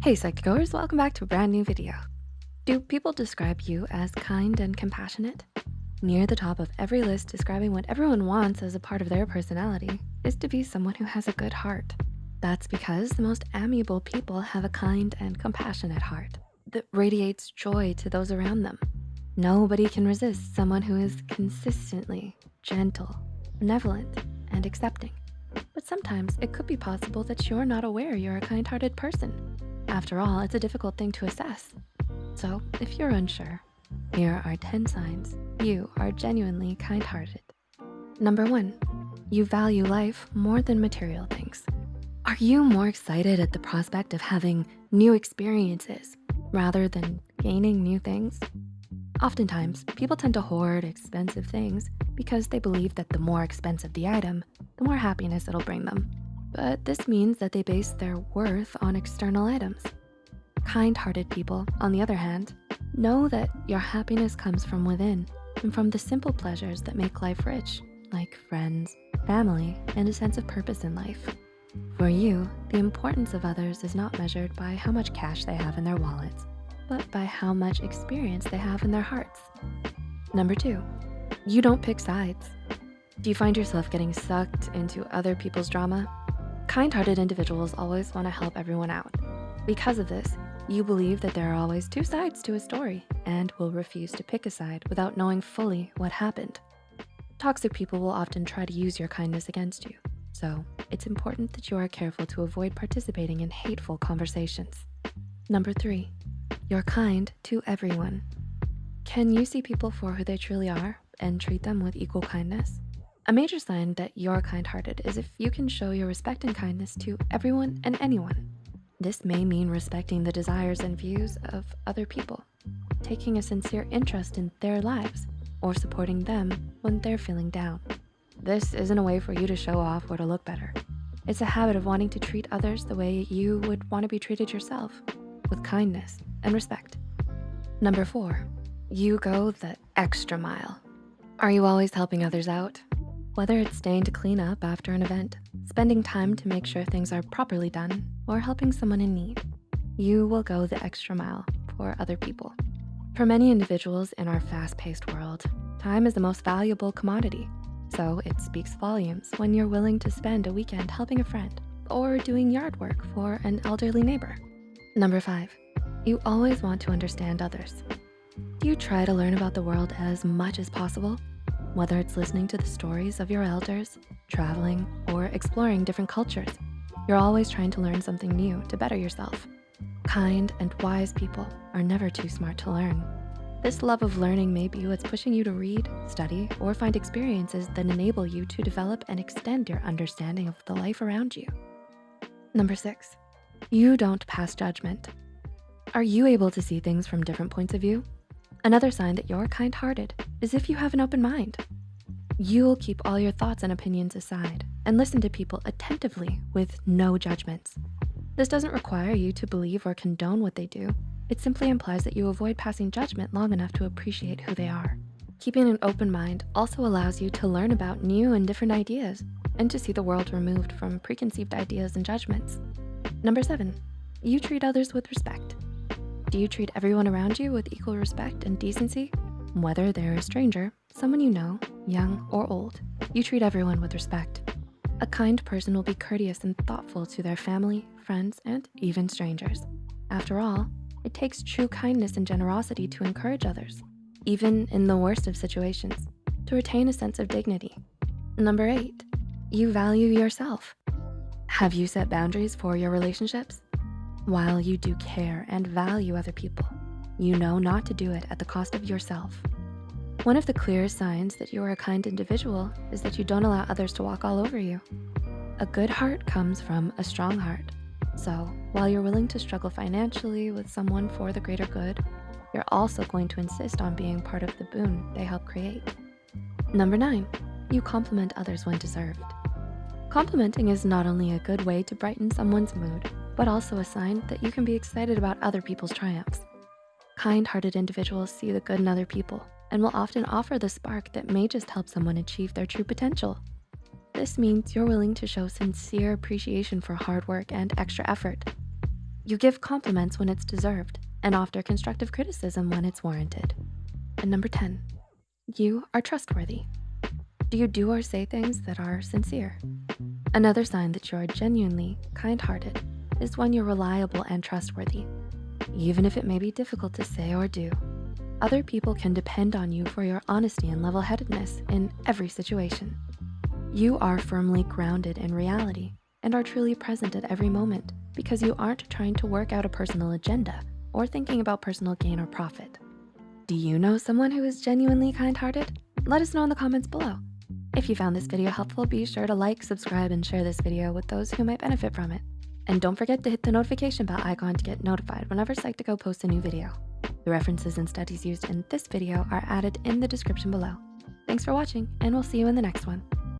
Hey Psych2Goers, welcome back to a brand new video. Do people describe you as kind and compassionate? Near the top of every list describing what everyone wants as a part of their personality is to be someone who has a good heart. That's because the most amiable people have a kind and compassionate heart that radiates joy to those around them. Nobody can resist someone who is consistently gentle, benevolent, and accepting. But sometimes it could be possible that you're not aware you're a kind-hearted person. After all, it's a difficult thing to assess. So if you're unsure, here are 10 signs you are genuinely kind-hearted. Number one, you value life more than material things. Are you more excited at the prospect of having new experiences rather than gaining new things? Oftentimes, people tend to hoard expensive things because they believe that the more expensive the item, the more happiness it'll bring them. But this means that they base their worth on external items. Kind-hearted people, on the other hand, know that your happiness comes from within and from the simple pleasures that make life rich, like friends, family, and a sense of purpose in life. For you, the importance of others is not measured by how much cash they have in their wallets, but by how much experience they have in their hearts. Number two, you don't pick sides. Do you find yourself getting sucked into other people's drama? Kind-hearted individuals always wanna help everyone out. Because of this, you believe that there are always two sides to a story and will refuse to pick a side without knowing fully what happened. Toxic people will often try to use your kindness against you. So it's important that you are careful to avoid participating in hateful conversations. Number three, you're kind to everyone. Can you see people for who they truly are and treat them with equal kindness? A major sign that you're kind-hearted is if you can show your respect and kindness to everyone and anyone. This may mean respecting the desires and views of other people, taking a sincere interest in their lives, or supporting them when they're feeling down. This isn't a way for you to show off or to look better. It's a habit of wanting to treat others the way you would wanna be treated yourself, with kindness and respect. Number four, you go the extra mile. Are you always helping others out? Whether it's staying to clean up after an event, spending time to make sure things are properly done, or helping someone in need, you will go the extra mile for other people. For many individuals in our fast-paced world, time is the most valuable commodity. So it speaks volumes when you're willing to spend a weekend helping a friend or doing yard work for an elderly neighbor. Number five, you always want to understand others. Do you try to learn about the world as much as possible? Whether it's listening to the stories of your elders, traveling, or exploring different cultures, you're always trying to learn something new to better yourself. Kind and wise people are never too smart to learn. This love of learning may be what's pushing you to read, study, or find experiences that enable you to develop and extend your understanding of the life around you. Number six, you don't pass judgment. Are you able to see things from different points of view? Another sign that you're kind-hearted is if you have an open mind. You'll keep all your thoughts and opinions aside and listen to people attentively with no judgments. This doesn't require you to believe or condone what they do. It simply implies that you avoid passing judgment long enough to appreciate who they are. Keeping an open mind also allows you to learn about new and different ideas and to see the world removed from preconceived ideas and judgments. Number seven, you treat others with respect. Do you treat everyone around you with equal respect and decency? Whether they're a stranger, someone you know, young or old, you treat everyone with respect. A kind person will be courteous and thoughtful to their family, friends, and even strangers. After all, it takes true kindness and generosity to encourage others, even in the worst of situations, to retain a sense of dignity. Number eight, you value yourself. Have you set boundaries for your relationships? While you do care and value other people, you know not to do it at the cost of yourself. One of the clearest signs that you are a kind individual is that you don't allow others to walk all over you. A good heart comes from a strong heart. So while you're willing to struggle financially with someone for the greater good, you're also going to insist on being part of the boon they help create. Number nine, you compliment others when deserved. Complimenting is not only a good way to brighten someone's mood, but also a sign that you can be excited about other people's triumphs. Kind-hearted individuals see the good in other people and will often offer the spark that may just help someone achieve their true potential. This means you're willing to show sincere appreciation for hard work and extra effort. You give compliments when it's deserved and offer constructive criticism when it's warranted. And number 10, you are trustworthy. Do you do or say things that are sincere? Another sign that you are genuinely kind-hearted is when you're reliable and trustworthy, even if it may be difficult to say or do. Other people can depend on you for your honesty and level-headedness in every situation. You are firmly grounded in reality and are truly present at every moment because you aren't trying to work out a personal agenda or thinking about personal gain or profit. Do you know someone who is genuinely kind-hearted? Let us know in the comments below. If you found this video helpful, be sure to like, subscribe, and share this video with those who might benefit from it. And don't forget to hit the notification bell icon to get notified whenever Psych2Go posts a new video. The references and studies used in this video are added in the description below. Thanks for watching, and we'll see you in the next one.